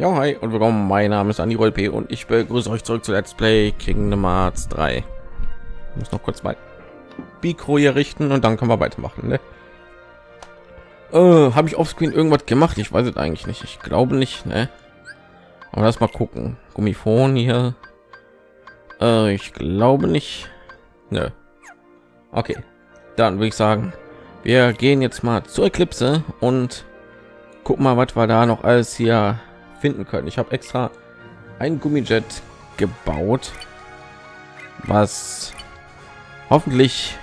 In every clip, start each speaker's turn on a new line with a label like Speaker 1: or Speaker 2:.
Speaker 1: Ja, hi und willkommen. Mein Name ist Andi P. und ich begrüße euch zurück zu Let's Play Kingdom Hearts 3. Ich muss noch kurz mein Mikro hier richten und dann können wir weitermachen. Ne? Äh, Habe ich offscreen irgendwas gemacht? Ich weiß es eigentlich nicht. Ich glaube nicht. Ne? Aber lass mal gucken. Gummifon hier. Äh, ich glaube nicht. Ne. Okay, dann würde ich sagen, wir gehen jetzt mal zur Eclipse und gucken mal, was wir da noch alles hier finden können. Ich habe extra ein Gummijet gebaut, was hoffentlich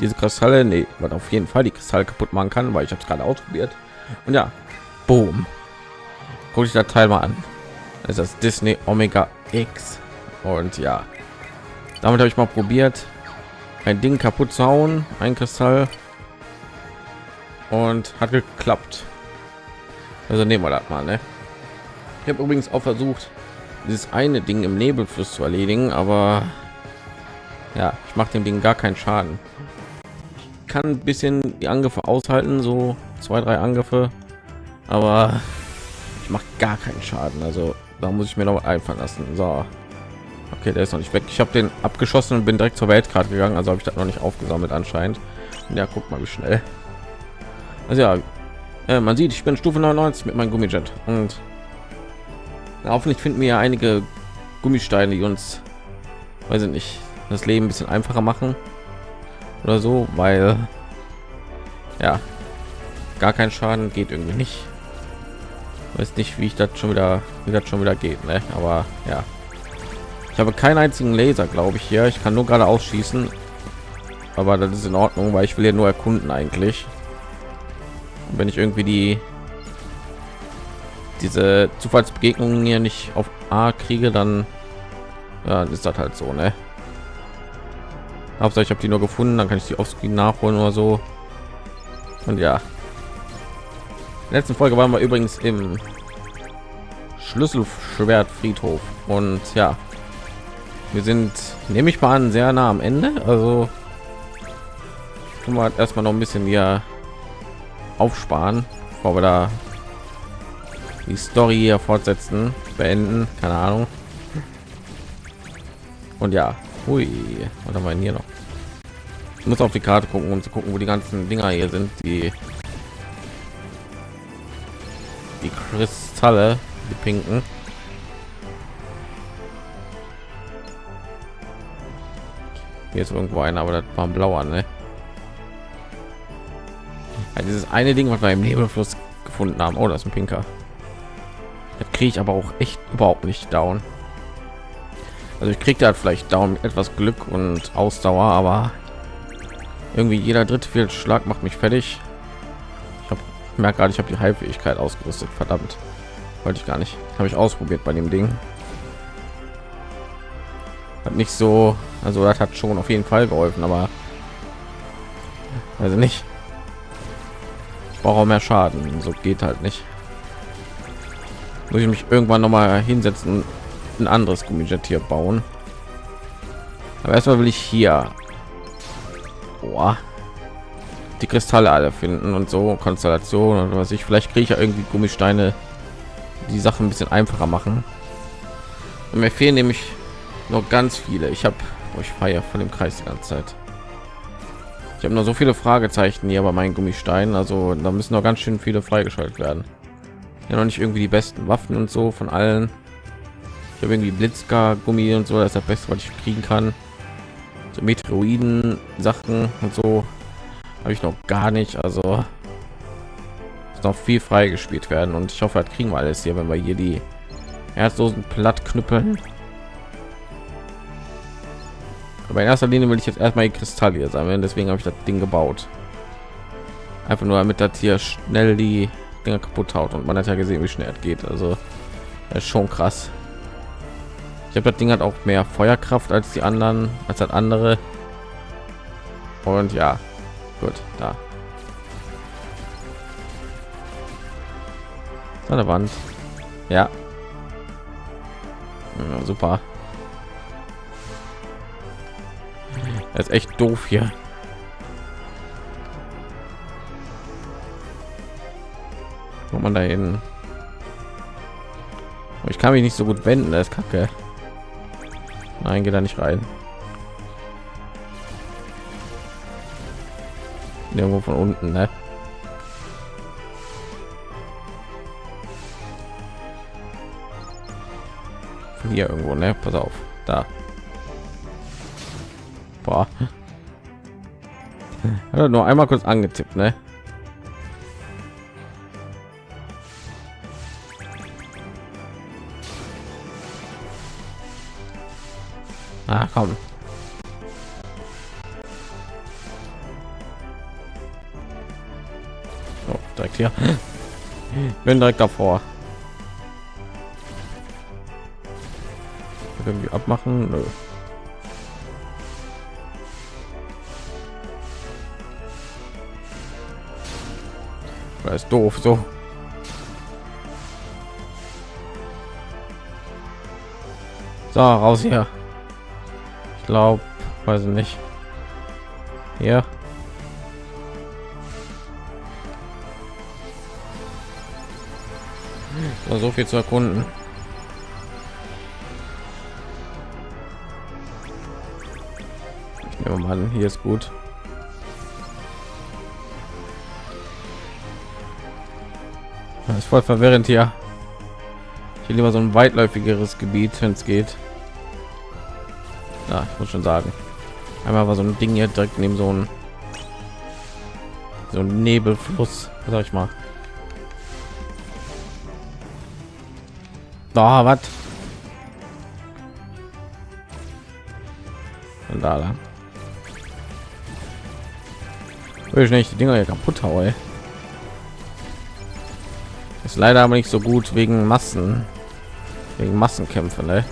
Speaker 1: diese Kristalle, nee, was auf jeden Fall die Kristalle kaputt machen kann, weil ich habe es gerade ausprobiert. Und ja, boom. Guck ich das Teil mal an. Das ist das Disney Omega X. Und ja, damit habe ich mal probiert, ein Ding kaputt zu hauen, ein Kristall. Und hat geklappt. Also nehmen wir das mal, ne? Ich habe übrigens auch versucht, dieses eine Ding im Nebelfluss zu erledigen, aber ja, ich mache dem Ding gar keinen Schaden. Ich kann ein bisschen die Angriffe aushalten, so zwei, drei Angriffe, aber ich mache gar keinen Schaden. Also da muss ich mir noch einfallen lassen. So, okay, der ist noch nicht weg. Ich habe den abgeschossen und bin direkt zur Weltkarte gegangen, also habe ich das noch nicht aufgesammelt anscheinend. Ja, guck mal, wie schnell. Also ja, äh, man sieht, ich bin Stufe 99 mit meinem Gummijet und hoffentlich finden wir ja einige Gummisteine, die uns, weiß ich nicht, das Leben ein bisschen einfacher machen oder so, weil ja gar kein Schaden geht irgendwie nicht. Weiß nicht, wie ich das schon wieder, wie das schon wieder geht, ne? Aber ja, ich habe keinen einzigen Laser, glaube ich hier. Ich kann nur gerade ausschießen, aber das ist in Ordnung, weil ich will ja nur erkunden eigentlich. Und wenn ich irgendwie die diese Zufallsbegegnungen hier nicht auf A kriege, dann ja, ist das halt so, ne? Hauptsache ich habe die nur gefunden, dann kann ich die offscreen nachholen oder so. Und ja, in der letzten Folge waren wir übrigens im Schlüsselschwertfriedhof und ja, wir sind, nehme ich mal an, sehr nah am Ende. Also tun wir erstmal noch ein bisschen hier aufsparen, bevor wir da die Story hier fortsetzen, beenden, keine Ahnung. Und ja, hui, was haben wir hier noch? Ich muss auf die Karte gucken, um zu gucken, wo die ganzen Dinger hier sind, die die Kristalle, die pinken. Hier ist irgendwo einer, aber das war ein blauer, ne? Ja, dieses eine Ding, was wir im Nebelfluss gefunden haben. Oh, das ist ein pinker kriege ich aber auch echt überhaupt nicht down. Also ich kriege da vielleicht down etwas Glück und Ausdauer, aber irgendwie jeder dritte vierte Schlag macht mich fertig. Ich habe merke gerade, ich habe die Heilfähigkeit ausgerüstet. Verdammt, wollte ich gar nicht. Habe ich ausprobiert bei dem Ding. Hat nicht so, also das hat schon auf jeden Fall geholfen, aber also nicht. Ich brauche mehr Schaden, so geht halt nicht muss ich mich irgendwann noch mal hinsetzen ein anderes gummijet hier bauen. Aber erstmal will ich hier. Boah. die kristalle alle finden und so konstellation und was ich. Vielleicht kriege ich ja irgendwie gummisteine die sache ein bisschen einfacher machen. Und mir fehlen nämlich noch ganz viele. Ich habe euch feier von dem kreis die ganze zeit. Ich habe noch so viele fragezeichen hier bei meinen gummisteinen. Also da müssen noch ganz schön viele freigeschaltet werden ja noch nicht irgendwie die besten Waffen und so von allen. Ich habe irgendwie Blitzgar Gummi und so, das ist das Beste, was ich kriegen kann. So Meteoroiden Sachen und so habe ich noch gar nicht. Also ist noch viel frei gespielt werden und ich hoffe, das kriegen wir alles hier, wenn wir hier die herzlosen platt knüppeln. Aber in erster Linie will ich jetzt erstmal die Kristalle sammeln, deswegen habe ich das Ding gebaut. Einfach nur damit das hier schnell die Dinger kaputt haut und man hat ja gesehen, wie schnell es geht. Also ist schon krass. Ich habe das Ding hat auch mehr Feuerkraft als die anderen, als das andere. Und ja, gut, da. Eine Wand. Ja. ja super. Das ist echt doof hier. Wo man da hin? Ich kann mich nicht so gut wenden, das ist kacke. Nein, geht da nicht rein. Irgendwo von unten, ne? Hier irgendwo, ne? Pass auf, da. Boah. Nur einmal kurz angetippt, ne? Ah, komm. So, direkt hier. Bin direkt davor. Irgendwie abmachen? Nö. Das ist doof so. So, raus hier glaube, weiß ich nicht. Ja. So viel zu erkunden. Ich nehme mal an, hier ist gut. Das ist voll verwirrend hier. Ich lieber so ein weitläufigeres Gebiet, wenn es geht ja, ich muss schon sagen. Einmal war so ein ding hier direkt neben so ein so ein nebelfluss sag ich mal. Da was? Und da lang will ich nicht. Die dinger hier kaputt haue ist leider aber nicht so gut wegen massen. Wegen massenkämpfe ne?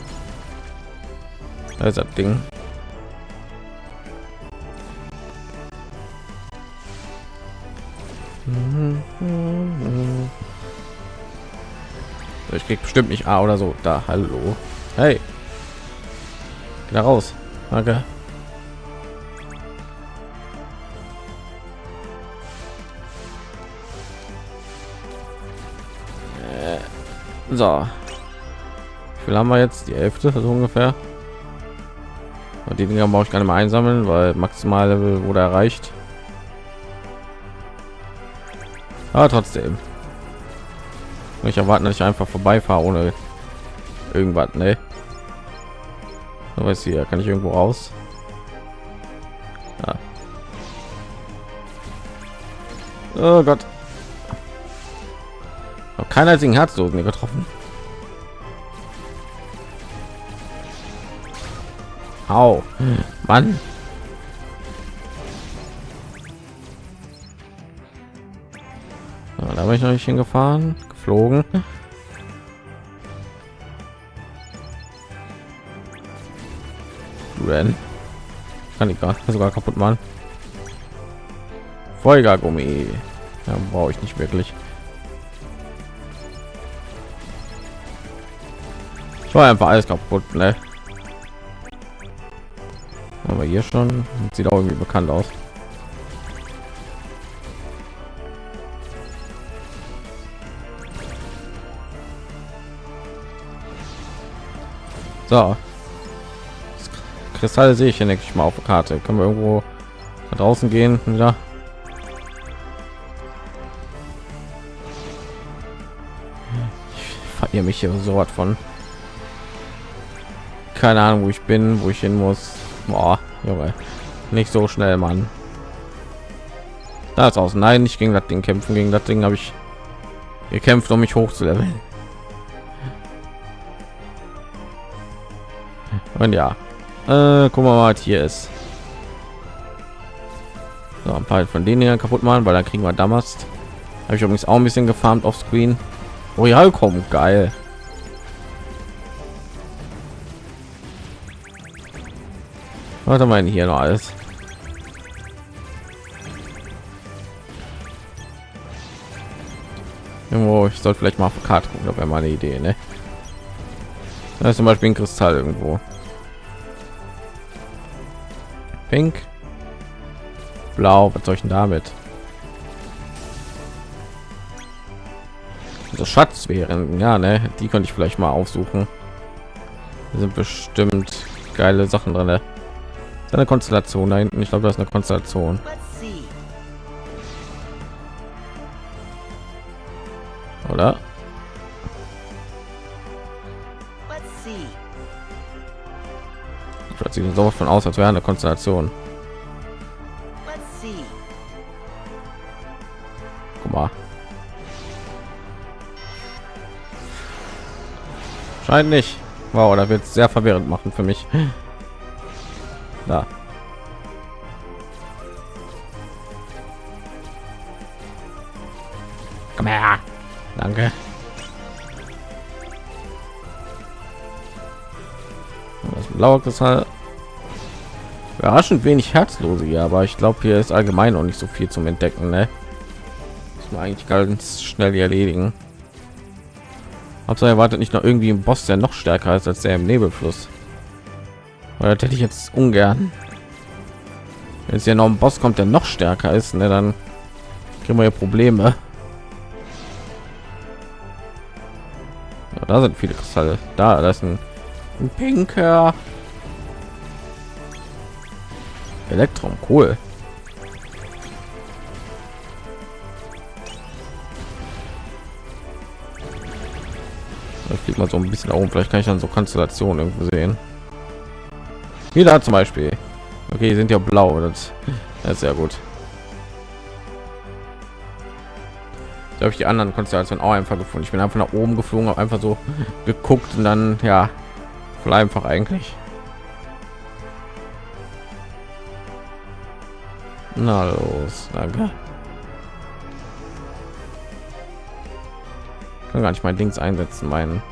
Speaker 1: Also Ding. Ich krieg bestimmt nicht A oder so. Da, hallo. Hey. Geh da raus. Danke. Äh, so. Wie viel haben wir jetzt? Die Hälfte so ungefähr. Und die Dinger brauche ich gar nicht mehr einsammeln, weil maximal Level wurde erreicht. Aber trotzdem. Ich erwarte, dass ich einfach vorbeifahre ohne irgendwas, ne? weiß hier, kann ich irgendwo raus? Ja. Oh Gott. Keiner einzigen Herzlosen getroffen. Au. Mann. Da bin ich noch nicht hingefahren, geflogen. Ren. Kann ich gar sogar kaputt machen. Folgergummi. Ja, brauche ich nicht wirklich. Ich war einfach alles kaputt, ne? Hier schon. Sieht auch irgendwie bekannt aus. So. Kristalle sehe ich hier nicht mal auf der karte. Können wir irgendwo draußen gehen wieder? Ich verirre mich hier so was von. Keine ahnung wo ich bin wo ich hin muss Boah, Junge. Nicht so schnell, Mann. Da ist aus. Nein, nicht gegen das Ding kämpfen. Gegen das Ding habe ich gekämpft, um mich hoch zu leveln. Und ja, äh, wir mal, was hier ist. So, ein paar von denen hier kaputt machen, weil dann kriegen wir damals. Habe ich übrigens auch ein bisschen gefarmt auf Screen. Royal kommt geil. Wir denn hier noch alles? Irgendwo, ich sollte vielleicht mal auf Karte gucken, da wäre meine Idee, ne? Da ist zum Beispiel ein Kristall irgendwo. Pink. Blau, was soll ich denn damit? so Schatz wären. Ja, ne, die könnte ich vielleicht mal aufsuchen. Da sind bestimmt geile Sachen drin. Ne? Eine Konstellation da hinten. Ich glaube, das ist eine Konstellation. Oder? Plötzlich so von aus, als wäre eine Konstellation. Guck mal. Scheint nicht. Wow, da wird sehr verwirrend machen für mich. Da. Komm her. Danke. Das blaue Kristall. Überraschend wenig Herzlose hier, aber ich glaube, hier ist allgemein noch nicht so viel zum Entdecken. Ne? Das man eigentlich ganz schnell erledigen. Hauptsache erwartet nicht noch irgendwie ein Boss, der noch stärker ist als der im Nebelfluss. Oder hätte ich jetzt ungern. Wenn es ja noch ein Boss kommt, der noch stärker ist, ne, dann kriegen wir ja Probleme. Ja, da sind viele Kristalle. Da, das ist ein, ein pinker Elektrum, cool. Ich fliegt mal so ein bisschen oben. Vielleicht kann ich dann so Konstellationen irgendwo sehen. Wieder zum Beispiel. Okay, sind ja blau. Das, das ist sehr gut. Da habe ich die anderen Konstellationen auch einfach gefunden. Ich bin einfach nach oben geflogen, habe einfach so geguckt und dann ja, voll einfach eigentlich. Na los, danke. kann gar nicht mein Dings einsetzen, meinen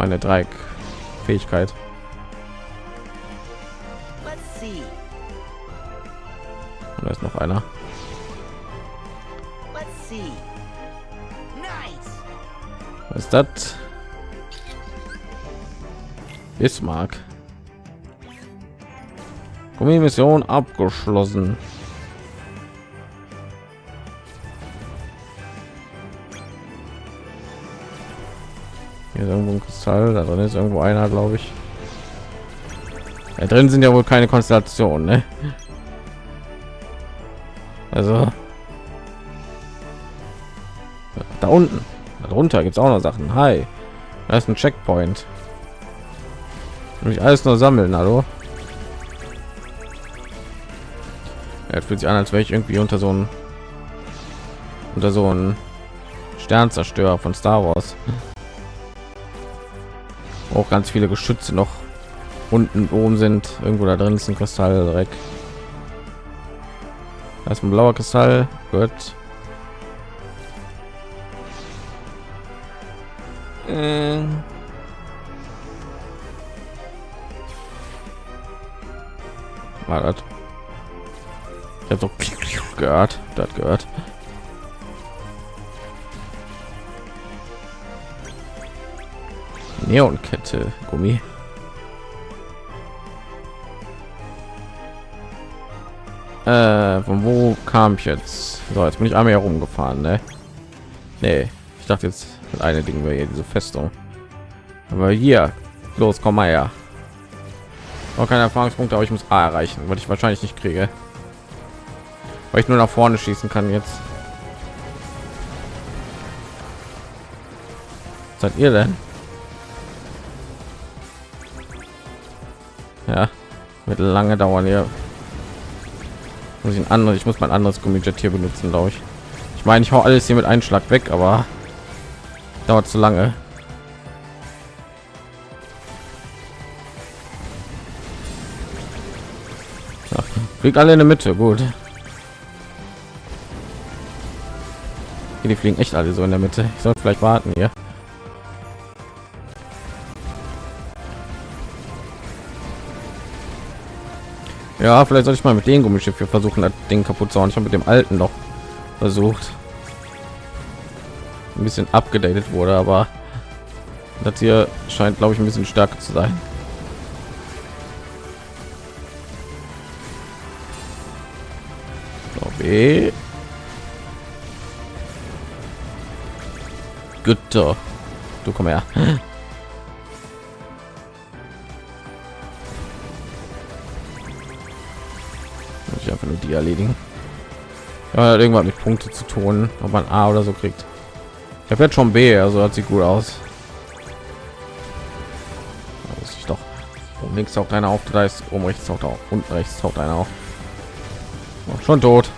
Speaker 1: meine Dreieck Fähigkeit. Und da ist noch einer. Was ist das? Bismarck. Mission abgeschlossen. Hier ist irgendwo ein Kristall, da drin ist irgendwo einer, glaube ich. Da drin sind ja wohl keine Konstellationen, ne? Also da unten, darunter gibt es auch noch Sachen. Hi, da ist ein Checkpoint. Nämlich alles nur sammeln, hallo. Er fühlt sich an, als wäre ich irgendwie unter so ein unter so ein Sternzerstörer von Star Wars auch ganz viele Geschütze noch unten oben sind. Irgendwo da drin ist ein Kristall direkt da ist ein blauer Kristall. Gut. Äh. war das? Ich habe so gehört das gehört Neonkette Gummi. Äh, von wo kam ich jetzt? So, jetzt bin ich einmal herumgefahren, ne? Nee, ich dachte jetzt eine Ding wäre hier diese Festung. Aber hier, los, komm mal her. Auch keine Erfahrungspunkte, aber ich muss A erreichen, weil ich wahrscheinlich nicht kriege. Weil ich nur nach vorne schießen kann jetzt. seid ihr denn? Ja. Wird lange dauern hier muss ich ein anderes ich muss mein anderes Gummijet hier benutzen glaube ich. Ich meine ich hau alles hier mit einem schlag weg aber dauert zu lange. Fliegt alle in der mitte gut. Die fliegen echt alle so in der mitte. Ich soll vielleicht warten hier Ja, vielleicht sollte ich mal mit dem Gummischiff hier versuchen, das Ding kaputt zu hauen. Ich habe mit dem alten noch versucht. Ein bisschen abgedatet wurde, aber das hier scheint, glaube ich, ein bisschen stärker zu sein. So, B. Gütter. Du komm her. Die erledigen. Ja, irgendwann mit Punkte zu tun, ob man A oder so kriegt. Ich habe jetzt schon B, also hat sieht gut aus. Da muss ich doch. Oben links taucht einer auf, da ist oben rechts taucht auch, unten rechts taucht einer auf. Oh, schon tot.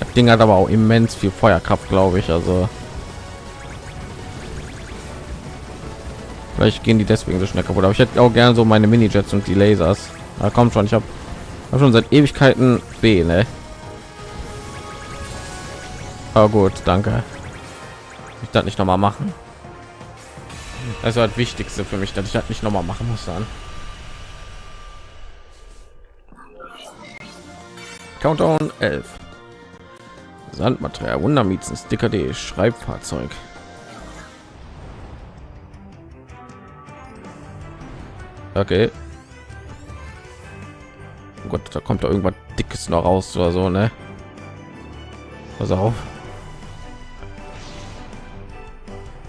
Speaker 1: Das Ding hat aber auch immens viel Feuerkraft, glaube ich. Also vielleicht gehen die deswegen so schnell kaputt. Aber ich hätte auch gerne so meine Minijets und die Lasers. Da kommt schon. Ich habe hab schon seit Ewigkeiten B, ne? Aber gut, danke. Ich das nicht noch mal machen. Das war das Wichtigste für mich, dass ich das nicht noch mal machen muss dann. Countdown 11. Sandmaterial, Wundermiezen, Sticker D, Schreibfahrzeug. Okay. Oh Gott, da kommt da irgendwas dickes noch raus oder so, ne? Pass auf.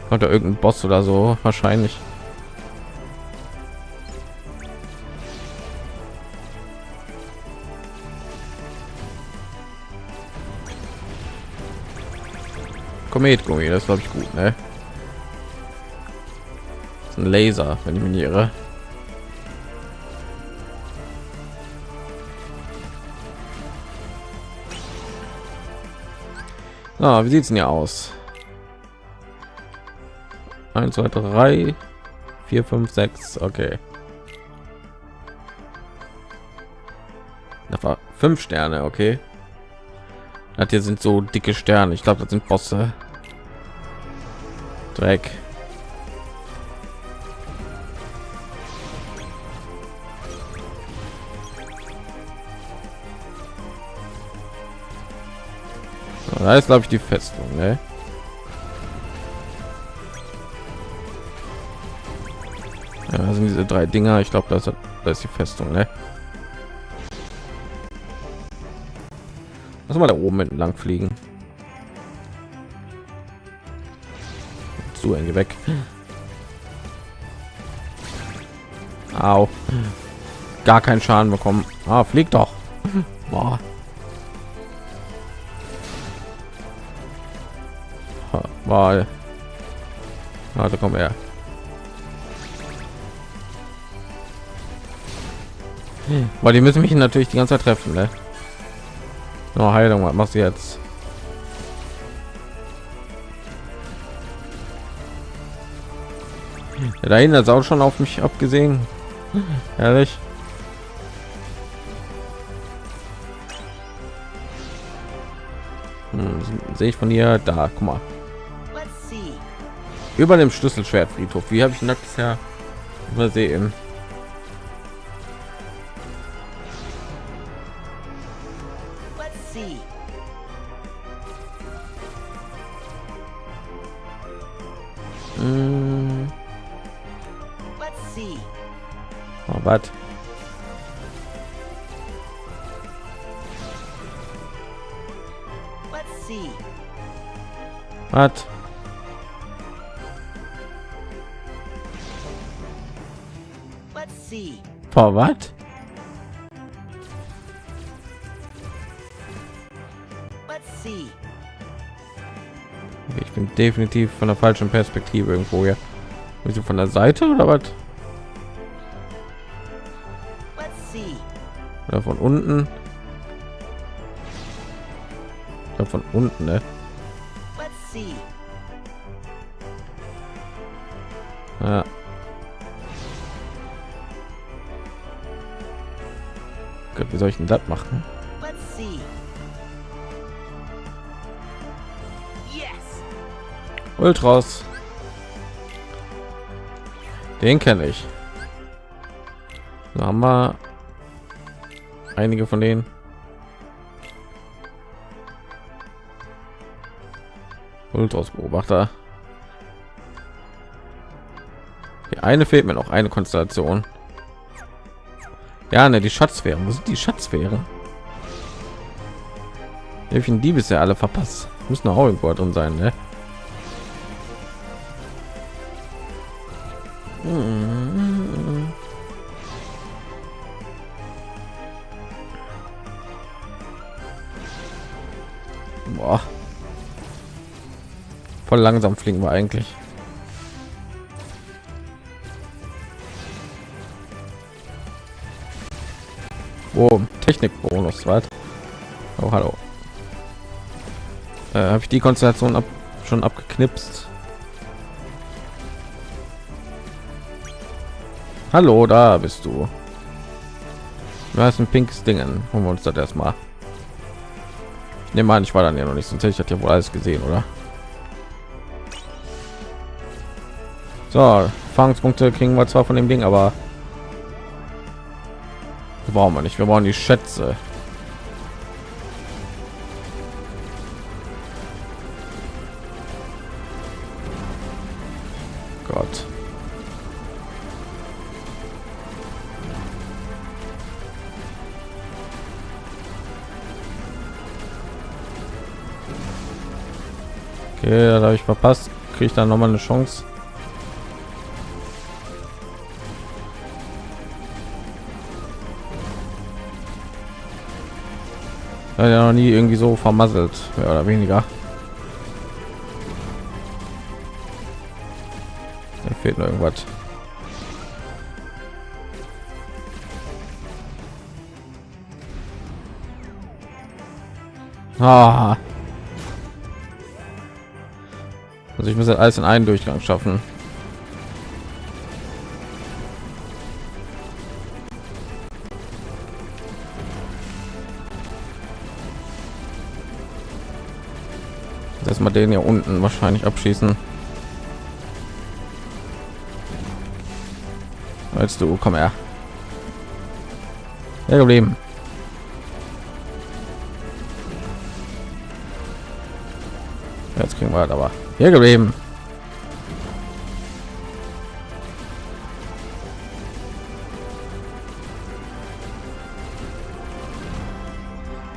Speaker 1: Kommt da irgendein Boss oder so wahrscheinlich. Kometgummi, das glaube ich gut, ne? Das ist ein Laser, wenn ich mich nicht irre. Ah, wie sieht's denn hier aus? 1, 2, 3, 4, 5, 6, okay. Das war fünf Sterne, okay. Das hier sind so dicke Sterne. Ich glaube, das sind Bosse. Dreck. Da ist glaube ich die Festung, ne? Ja, sind diese drei Dinger. Ich glaube, das, das ist die Festung, ne? Lass mal da oben entlang fliegen. Zu eng weg. Au. Gar keinen Schaden bekommen. Ah, fliegt doch. Boah. Mal. Also komm her. Weil die müssen mich natürlich die ganze Zeit treffen, ne? No, Heilung, was machst du jetzt? Ja, da hinten ist auch schon auf mich abgesehen. Ehrlich. Hm, sehe ich von hier da, guck mal. Über dem Schlüsselschwertfriedhof. Wie habe ich das bisher übersehen? Hm. Oh, was? Was? For was? Ich bin definitiv von der falschen Perspektive irgendwo hier. Bist du von der Seite oder was? Oder von unten? Ja, von unten, ne? Soll ich denn das machen? Ultras. Den kenne ich. Da haben wir einige von denen. Ultras Beobachter. Die eine fehlt mir noch eine Konstellation. Ja, ne, die Schatzsphäre. Wo sind die Schatzsphäre? Welchen die bisher alle verpasst? Müssen auch irgendwo drin sein, ne? Boah. Voll langsam fliegen wir eigentlich. Oh, Technikbonus, was? Oh, hallo. Äh, Habe ich die Konstellation ab, schon abgeknipst? Hallo, da bist du. Du hast ein pinkes Dingen. Holen wir uns das erstmal. Ne, mal, ich war dann ja noch nicht, sonst hätte ich das ja wohl alles gesehen, oder? So, Erfahrungspunkte kriegen wir zwar von dem Ding, aber brauchen wir nicht. Wir brauchen die Schätze. Gott. Okay, da habe ich verpasst. Kriege ich dann noch mal eine Chance? Ja noch nie irgendwie so vermasselt, mehr oder weniger. Da fehlt noch irgendwas. Ah. Also ich muss das alles in einen Durchgang schaffen. Den ja unten wahrscheinlich abschießen. Als du komm her. Ja, geblieben. Jetzt kriegen wir halt aber hier geblieben.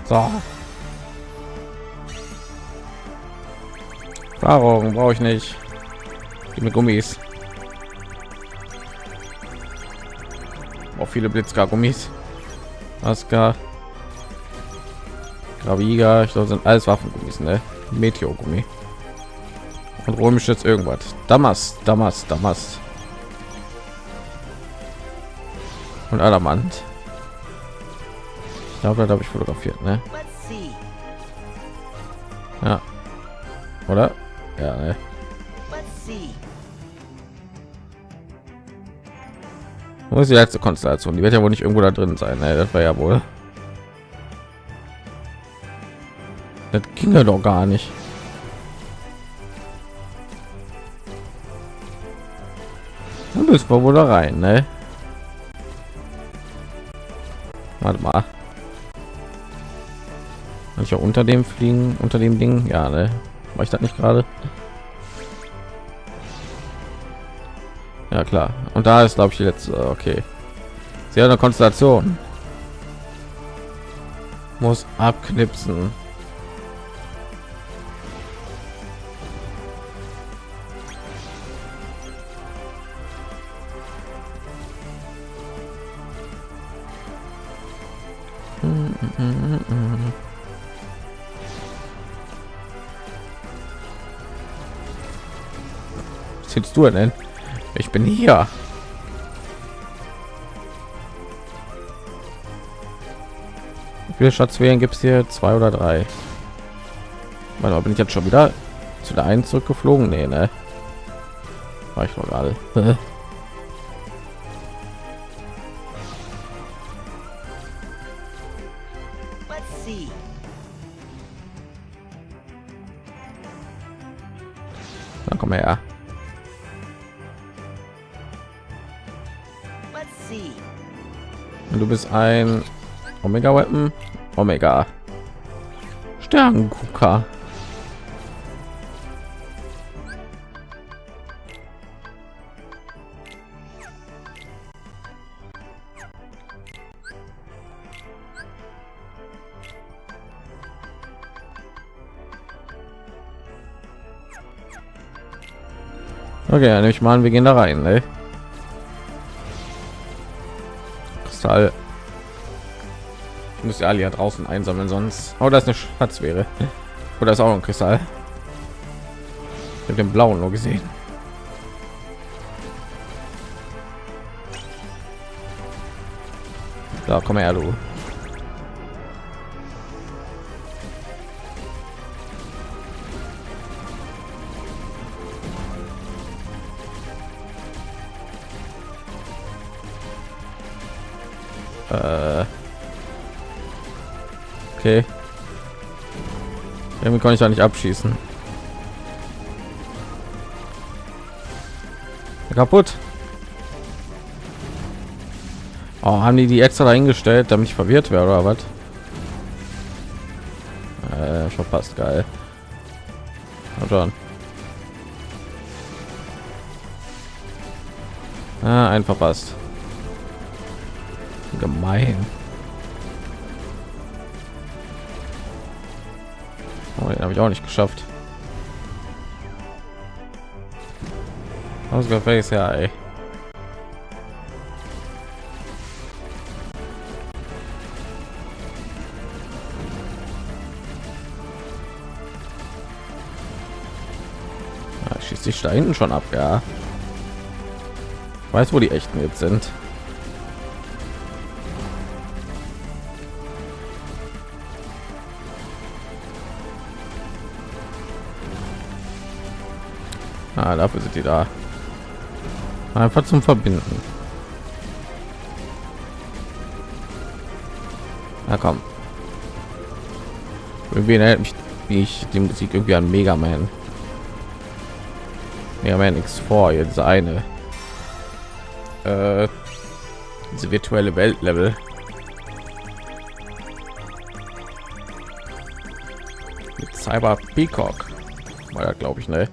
Speaker 1: So. Warum brauche ich nicht? Gib mir Gummis. Auch viele Blitzgar-Gummis. Aska. Graviga, ich glaube, sind alles Waffengummis, ne? Meteor-Gummi. Und römisch jetzt irgendwas. Damas, Damas, Damas. Und Adamant. Ich glaube, da habe ich fotografiert, ne? Ja. Oder? Wo ist die letzte Konstellation? Die wird ja wohl nicht irgendwo da drin sein. Ne? Das war ja wohl. Das ging ja doch gar nicht. Dann müssen wir wohl da rein, ne? Warte mal. Kann ich ja unter dem fliegen, unter dem Ding? Ja, ne? War ich das nicht gerade? Ja klar. Und da ist glaube ich die letzte. Okay. Sie hat eine Konstellation. Muss abknipsen. Was du denn? Ich bin hier. Wie viele Schatzwählen gibt es hier? Zwei oder drei? Warte, bin ich jetzt schon wieder zu der einen zurückgeflogen? Nee, ne? War ich noch gerade. ein Omega Weapon. Omega. Sternengucker. Okay, dann nehme ich mal an, wir gehen da rein, ne? Kristall muss ja alle hier draußen einsammeln, sonst. Oh, das ist eine Schatz wäre. Oder ist auch ein Kristall. Habe den blauen nur gesehen. Da komm her, du. Okay. Irgendwie kann ich da nicht abschießen. Kaputt. Oh, haben die die extra dahingestellt, damit ich verwirrt wäre oder was? Äh, verpasst, geil. Und dann. Ah, ein verpasst. Gemein. Den habe ich auch nicht geschafft. Ausgefällt ja, ey. Ja, schießt sich da hinten schon ab, ja. Ich weiß, wo die echten jetzt sind. Ah, dafür sind die da. Einfach zum Verbinden. Na komm. Irgendwie erinnert mich ich die Musik irgendwie an Mega Man. Mega Man X vor jetzt eine. Äh, diese virtuelle Weltlevel. Mit Cyber Peacock. War glaube ich, ne?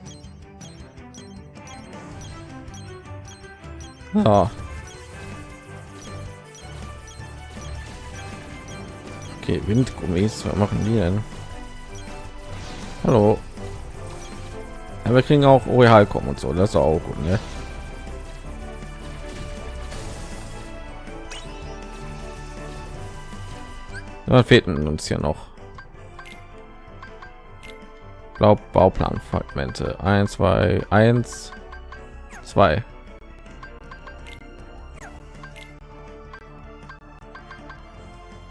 Speaker 1: Ja. Okay, Windgummis, was machen die denn? Hallo. Ja, wir kriegen auch Oreal kommen und so, das ist auch gut, ne? Da fehlten uns hier noch. Glaub Bauplan Fragmente 1 2 1 2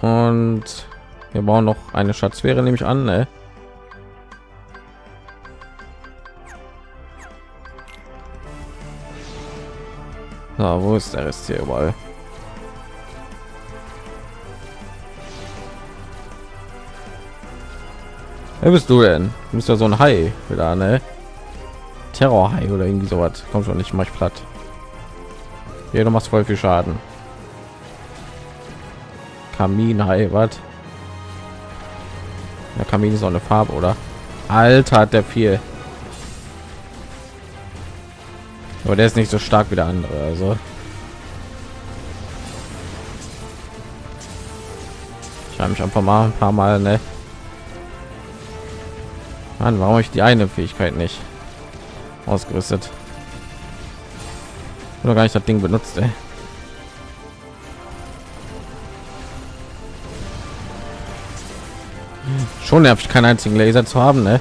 Speaker 1: und wir brauchen noch eine Schatzsphäre nehme ich an ne? Na, wo ist der Rest hier überall? Wer bist du denn? Du bist ja so ein Hai wieder, ne? Terrorhai oder irgendwie sowas. Kommt schon nicht mal platt. Hier, du machst voll viel Schaden. Kaminhai, was? Der Kamin ist auch eine Farbe, oder? Alter, hat der viel. Aber der ist nicht so stark wie der andere, also. Ich habe mich einfach mal ein paar Mal, ne? Mann, warum ich die eine Fähigkeit nicht ausgerüstet? Oder gar nicht das Ding benutzt, ey. Schon nervt, keinen einzigen Laser zu haben, ne?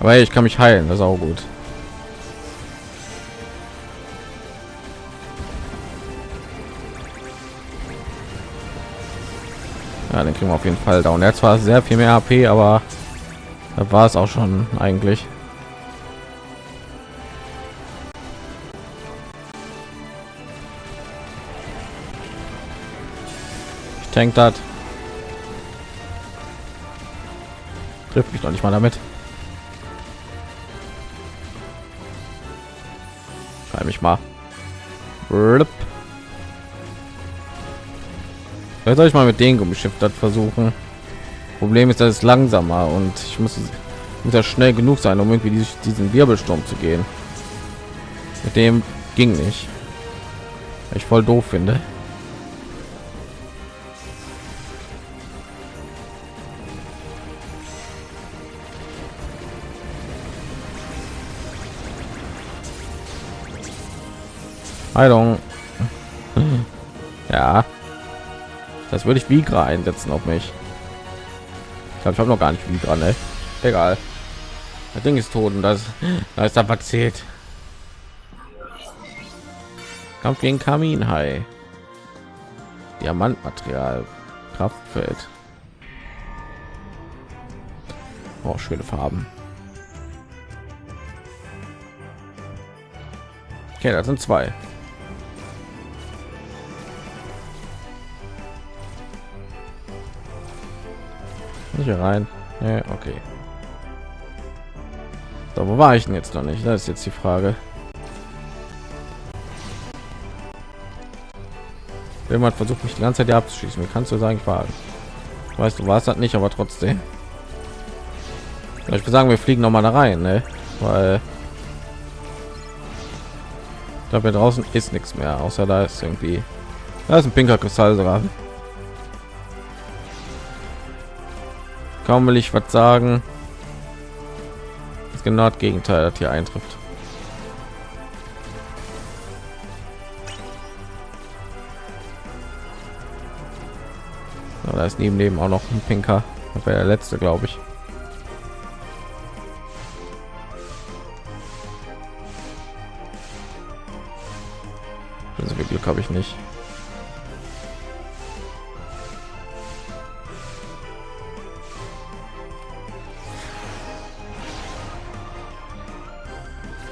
Speaker 1: Aber hey, ich kann mich heilen, das ist auch gut. Ja, den kriegen wir auf jeden Fall down. Er zwar sehr viel mehr AP, aber da war es auch schon eigentlich. Ich denke, das trifft mich noch nicht mal damit. Schreibe mich mal. Vielleicht soll ich mal mit den Gummischiff das versuchen. Problem ist, dass es langsamer und ich muss, muss ja schnell genug sein, um irgendwie diesen Wirbelsturm zu gehen. Mit dem ging nicht. Ich voll doof finde. Heilung. Ja. Das würde ich Vigra einsetzen auf mich. Ich glaube, ich habe noch gar nicht Vigra, ne? Egal. Das Ding ist tot und das, da ist der Paket. Kampf gegen Kaminhai. Diamantmaterial. Kraftfeld. Oh, schöne Farben. Okay, das sind zwei. Nicht rein. Nee, okay. So, wo war ich denn jetzt noch nicht? Das ist jetzt die Frage. Jemand versucht mich die ganze Zeit abzuschießen. Wie kannst du sagen, ich war? Weißt du, war es nicht, aber trotzdem. Ich würde sagen, wir fliegen noch mal da rein, ne? Weil glaube, draußen ist nichts mehr, außer da ist irgendwie da ist ein pinker Kristall sogar. Kaum will ich was sagen. Das genau das Gegenteil, das hier eintrifft. da ist neben neben auch noch ein pinker. Das wäre der letzte, glaube ich. Also viel Glück habe ich nicht.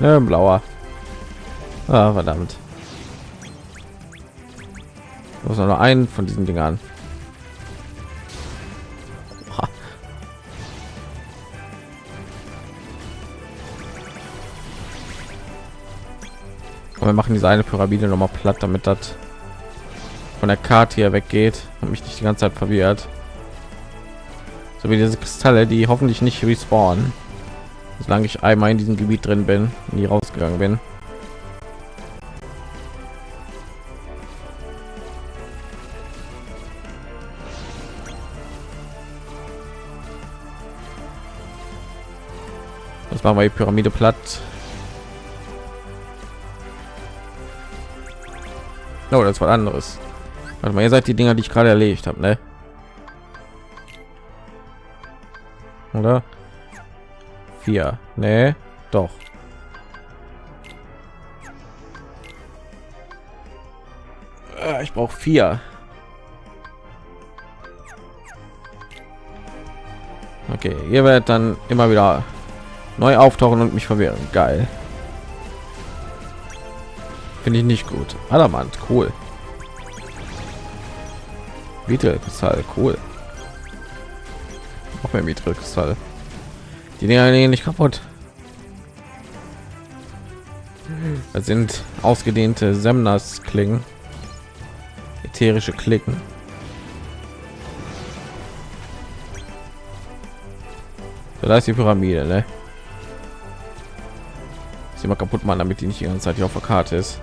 Speaker 1: Ja, blauer. Ah, verdammt. Ich muss noch einen von diesen Dingern. wir machen diese eine Pyramide noch mal platt, damit das von der Karte hier weggeht und mich nicht die ganze Zeit verwirrt. So wie diese Kristalle, die hoffentlich nicht respawnen, solange ich einmal in diesem Gebiet drin bin, nie rausgegangen bin. Das machen wir die Pyramide platt. Oh, das war anderes. Warte mal, ihr seid die Dinger, die ich gerade erledigt habe, ne? Oder? Vier. Ne, doch. Ah, ich brauche vier. Okay, ihr werdet dann immer wieder neu auftauchen und mich verwirren. Geil. Finde ich nicht gut. Adamant, cool. Mittelkristall, cool. Auch mehr Mittelkristall. Die Dinger gehen nicht kaputt. Das sind ausgedehnte Semnas Klingen. Ätherische Klicken. So, da ist die Pyramide, ne? Sie mal kaputt machen, damit die nicht die ganze Zeit hier auf der Karte ist.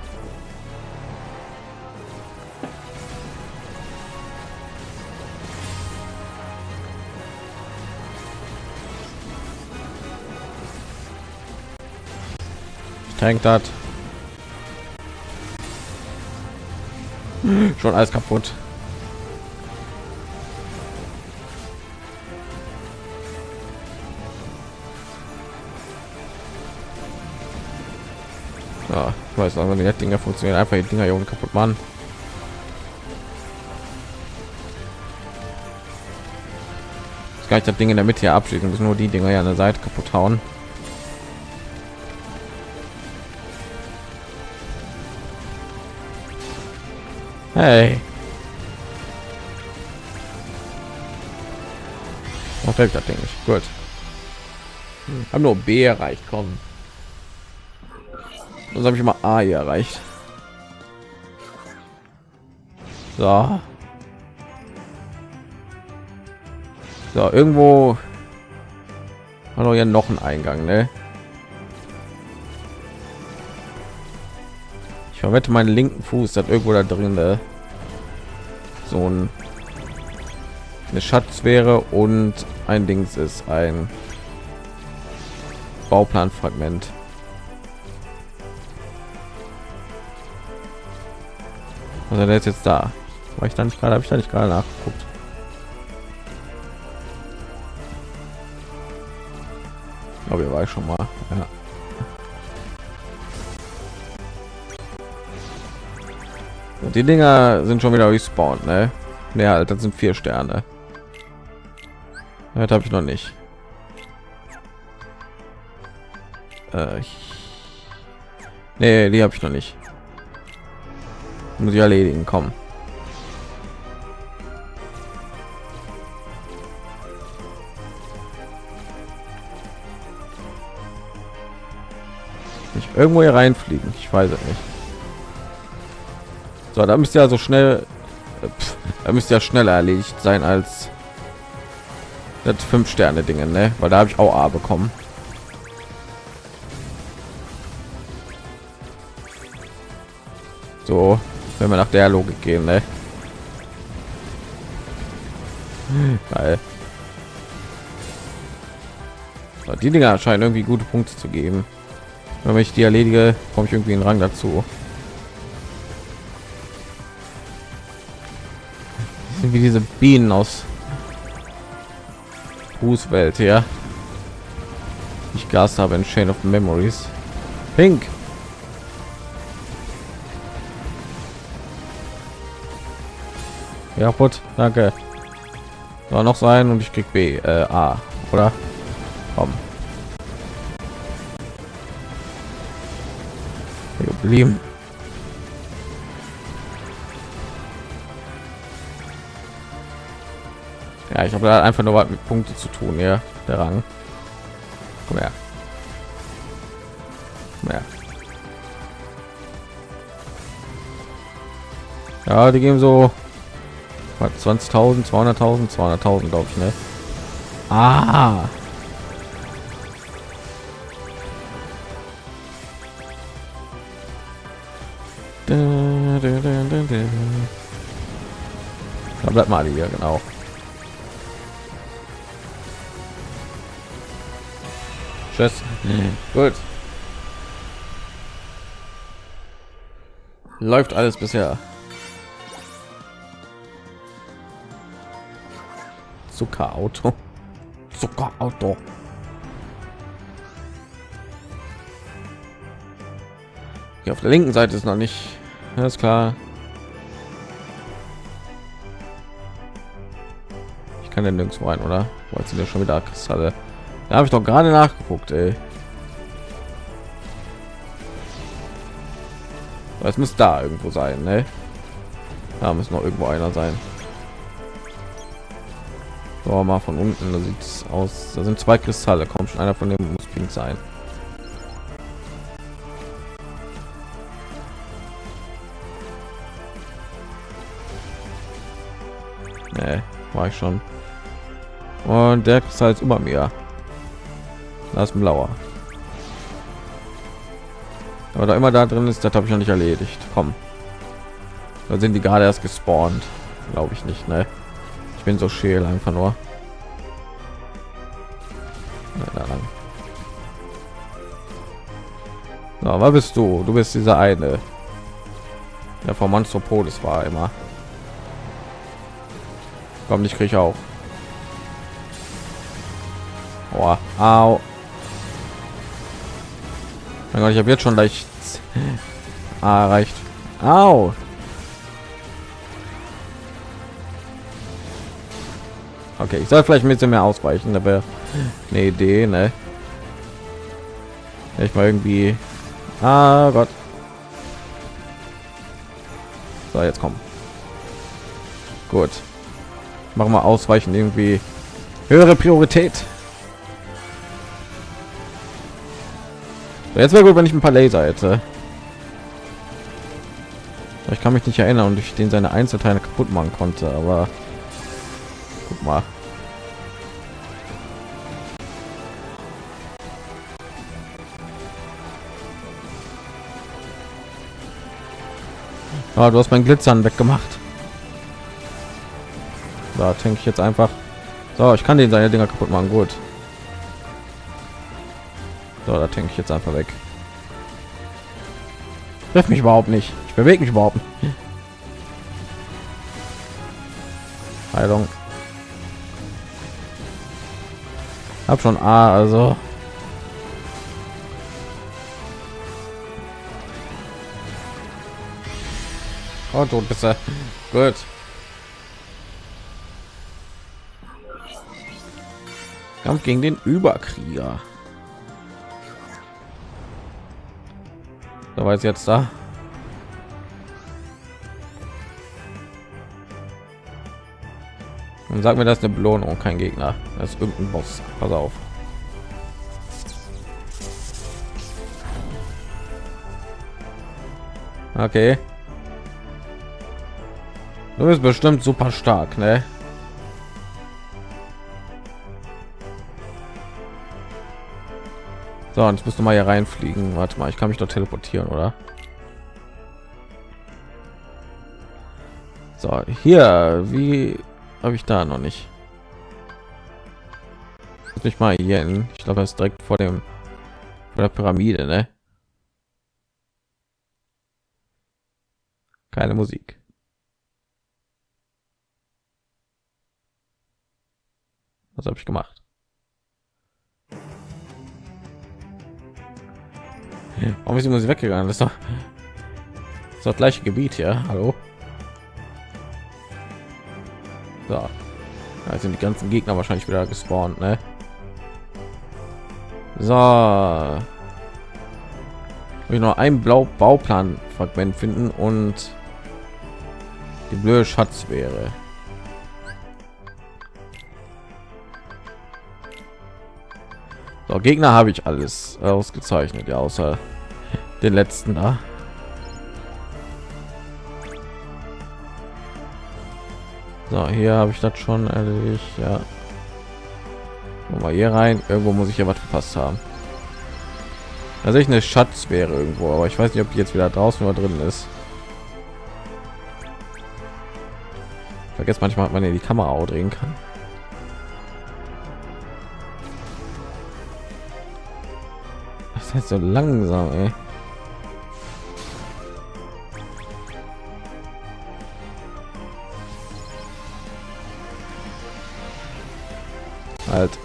Speaker 1: Tankt hat. Schon alles kaputt. Ja, ich weiß aber die Dinger funktionieren einfach die Dinger hier kaputt machen. Das das Ding in der Mitte hier abschließen, müssen nur die Dinger ja an der Seite kaputt hauen. Hey. Noch fällt das Ding nicht. Gut. Hm. Haben nur B erreicht. Kommen. Das habe ich mal A hier erreicht. So. So, irgendwo war ja noch ein Eingang, ne? Verwette meinen linken Fuß hat irgendwo da drin ne? so ein eine Schatzsphäre und ein Dings ist ein Bauplanfragment. Also der ist jetzt da. War ich dann nicht gerade, habe ich da nicht gerade nachgeguckt. glaube, ihr war ich schon mal. Ja. Die Dinger sind schon wieder respawned, ne? Ja, das sind vier Sterne. Das habe ich noch nicht. Äh, ich nee, die habe ich noch nicht. Muss ich erledigen, kommen. Nicht irgendwo hier reinfliegen. Ich weiß es nicht. So, da müsste ja so schnell, pff, da müsste ja schneller erledigt sein als das fünf Sterne Dinge, ne? Weil da habe ich auch A bekommen. So, wenn wir nach der Logik gehen, ne? Geil. Die Dinger scheinen irgendwie gute Punkte zu geben. Wenn ich die erledige, komme ich irgendwie einen Rang dazu. Sind wie diese Bienen aus Fußwelt ja. Ich Gas habe in Chain of Memories. Pink. Ja, gut, danke. Soll noch sein und ich krieg B, äh, A, oder? Komm. geblieben. Ich habe da einfach nur was mit Punkte zu tun, ja, der Rang. Komm her. Komm her. Ja, die geben so 20.000, 200.000, 200.000, glaube ich, ne? Ah. Da bleibt mal hier, genau. Tschüss. Gut. Läuft alles bisher. Zuckerauto. Zuckerauto. Hier auf der linken Seite ist noch nicht. Alles klar. Ich kann den nirgendwo rein, oder? Wo sind ja schon wieder Kristalle? Da habe ich doch gerade nachgeguckt, ey. Es muss da irgendwo sein, ne? Da muss noch irgendwo einer sein. So, mal von unten, da sieht es aus. Da sind zwei Kristalle, kommt schon einer von dem muss pink sein. Nee, war ich schon. Und der ist halt über mir. Das ist blauer. Aber da immer da drin ist, das habe ich noch nicht erledigt. Komm. Da sind die gerade erst gespawnt. Glaube ich nicht, ne? Ich bin so scheel einfach nur. Na, was bist du? Du bist dieser eine. Der vom Monstropolis war immer. Komm, ich kriege auch. Oh, au. Mein Gott, ich habe jetzt schon leicht ah, erreicht. Au. Okay, ich soll vielleicht ein bisschen mehr ausweichen, wäre eine Idee, ne? Ich mal irgendwie. Ah Gott. So, jetzt kommen. Gut machen wir ausweichen irgendwie höhere priorität jetzt wäre gut wenn ich ein paar laser hätte ich kann mich nicht erinnern und ich den seine einzelteile kaputt machen konnte aber guck mal Ah, du hast mein Glitzern weggemacht. Da denke ich jetzt einfach. So, ich kann den seine Dinger kaputt machen. Gut. So, da denke ich jetzt einfach weg. Treff mich überhaupt nicht. Ich bewege mich überhaupt nicht. Heilung. Hab schon A, also. Oh, tot bist du. Gut. Kampf gegen den Überkrieger. Da war jetzt da. Und sag mir, das ist eine Belohnung, kein Gegner. Das ist irgendein Boss. Pass auf. Okay. Du bist bestimmt super stark, ne? So, und jetzt müsste mal hier reinfliegen. Warte mal, ich kann mich doch teleportieren, oder? So, hier, wie habe ich da noch nicht? Nicht mal hier hin. Ich glaube, das ist direkt vor dem vor der Pyramide, ne? Keine Musik. Was habe ich gemacht? Warum ist die weggegangen? Das ist doch das, ist doch gleiche Gebiet hier. Hallo? So. Da sind die ganzen Gegner wahrscheinlich wieder gespawnt, ne? So. Ich noch ein blau Bauplan Fragment finden und die blöde Schatz wäre. So, Gegner habe ich alles ausgezeichnet, ja, außer den letzten da. So, hier habe ich das schon erledigt, ja. Mal hier rein. Irgendwo muss ich ja was verpasst haben. Also ich eine Schatz wäre irgendwo, aber ich weiß nicht, ob die jetzt wieder draußen oder drin ist. Vergesst manchmal, hat man ja die Kamera auch drehen kann. So langsam, ey. Halt.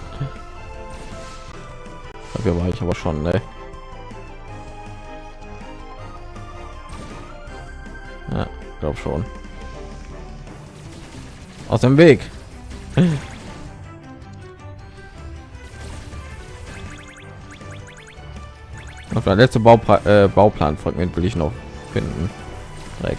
Speaker 1: Dafür war ich aber schon, ne? Ja, glaub schon. Aus dem Weg. Der letzte Baupla äh, Bauplanfragment will ich noch finden. Dreck.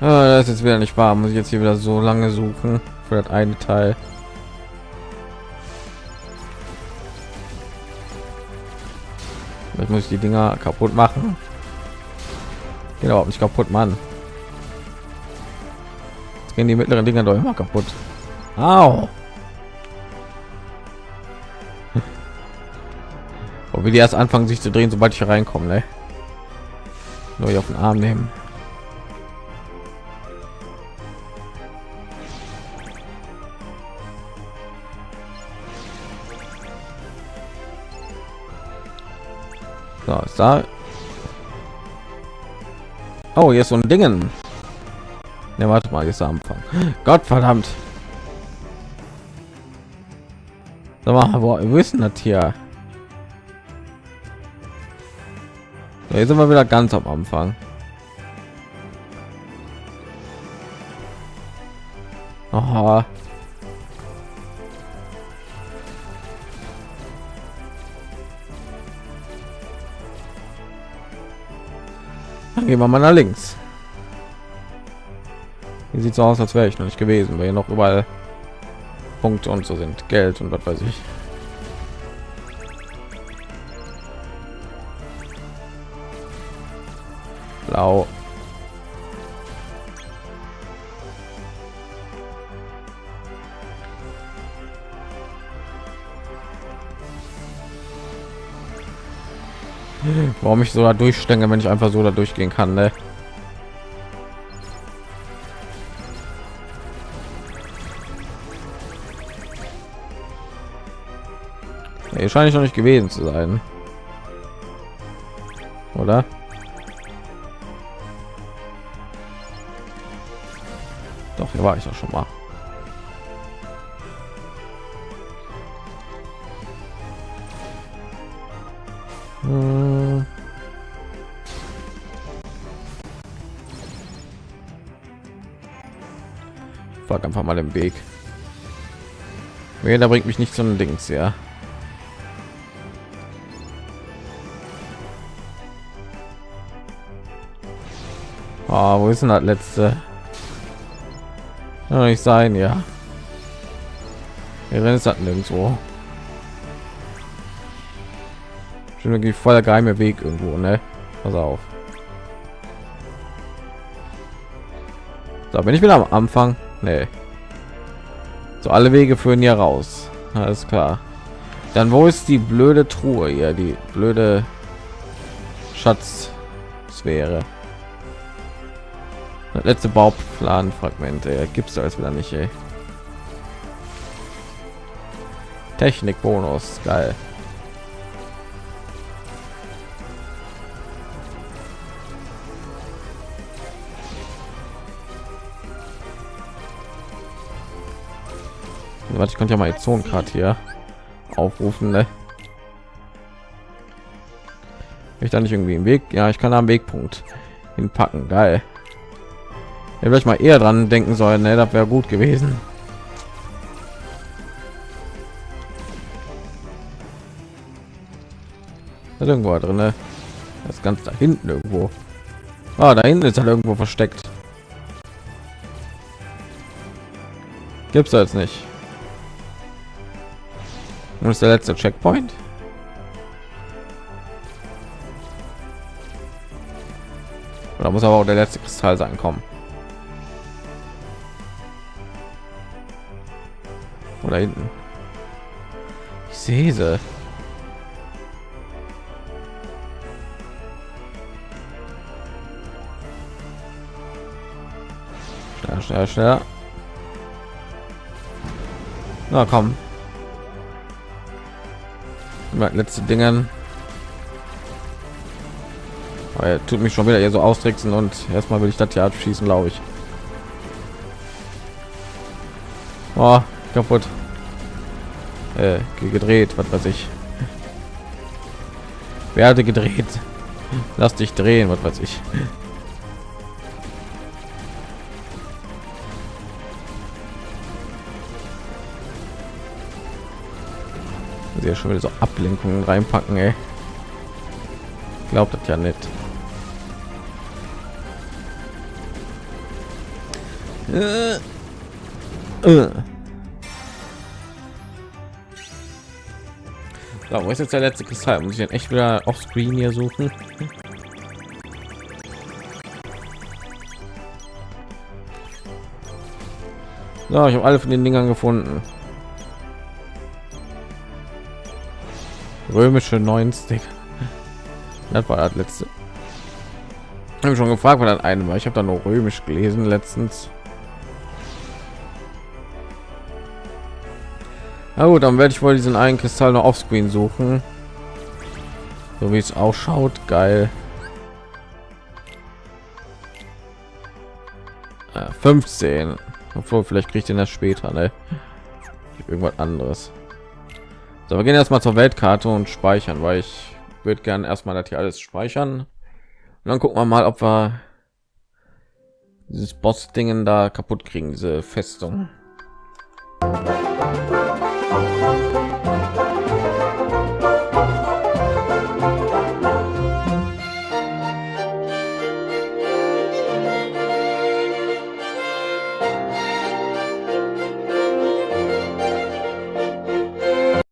Speaker 1: Ah, das ist jetzt wieder nicht wahr. Muss ich jetzt hier wieder so lange suchen für das eine Teil. Jetzt muss ich die Dinger kaputt machen. Geht überhaupt nicht kaputt, Mann. Jetzt gehen die mittleren Dinger doch immer kaputt. Au. Wo wir die erst anfangen sich zu drehen, sobald ich reinkomme, ne? Nur auf den Arm nehmen. So, ist da. Oh, hier ist so ein Dingen. Ne, warte mal, jetzt am Anfang. Gott verdammt. Sag mal, wo, wo ist das hier? So, jetzt sind wir wieder ganz am Anfang. Aha. Gehen wir mal nach links. Hier sieht so aus, als wäre ich noch nicht gewesen, weil hier noch überall Punkte und so sind, Geld und was weiß ich. Blau. Warum ich so da durchstänge, wenn ich einfach so da durchgehen kann. Ne? Hier scheine ich noch nicht gewesen zu sein. Oder? Doch, hier war ich doch schon mal. Einfach mal den Weg. da bringt mich nicht zum Dings, ja. Oh, wo ist denn das letzte? Kann nicht sein, ja. Wir ist das nirgendwo. Schon irgendwie voll der geheime Weg irgendwo, ne? Pass auf. Da bin ich wieder am Anfang. Nee. So alle Wege führen hier raus. Alles klar. Dann wo ist die blöde Truhe hier? Die blöde Schatzsphäre. Das letzte Bauplan Fragmente gibt es als wieder nicht. Ey. Technik Bonus geil. Warte, ich könnte ja mal jetzt gerade hier aufrufen, ne? Ich da nicht irgendwie im Weg? Ja, ich kann am Wegpunkt hinpacken. Geil. Ja, vielleicht mal eher dran denken sollen, ne? Das wäre gut gewesen. Da irgendwo drin, ne? Das ganz da hinten irgendwo. Ah, da hinten ist halt irgendwo versteckt. Gibt's da jetzt nicht. Und ist der letzte Checkpoint? Da muss aber auch der letzte Kristall sein kommen. Oder hinten. Ich sehe sie. Schneller, schneller, schneller. Na komm, letzte Dingen. Aber er tut mich schon wieder hier so austricksen und erstmal will ich das hier abschießen, glaube ich. Oh, kaputt. Äh, gedreht, was weiß ich. Werde gedreht. Lass dich drehen, was weiß ich. Ja schon wieder so Ablenkungen reinpacken, ey. Glaubt das ja nicht. Äh. Äh. So, wo ist jetzt der letzte Kristall? Muss ich den echt wieder auf Screen hier suchen? So, ich habe alle von den Dingern gefunden. Römische 90 das war das letzte habe schon gefragt weil das eine war ich habe da noch römisch gelesen letztens Na gut, dann werde ich wohl diesen einen Kristall noch auf Screen suchen. So wie es ausschaut, geil. Ja, 15. Obwohl, vielleicht kriegt den das später, ne? Irgendwas anderes. So, wir gehen erstmal zur Weltkarte und speichern, weil ich würde gern erstmal das hier alles speichern. Und dann gucken wir mal, ob wir dieses Boss-Dingen da kaputt kriegen, diese Festung. Hm.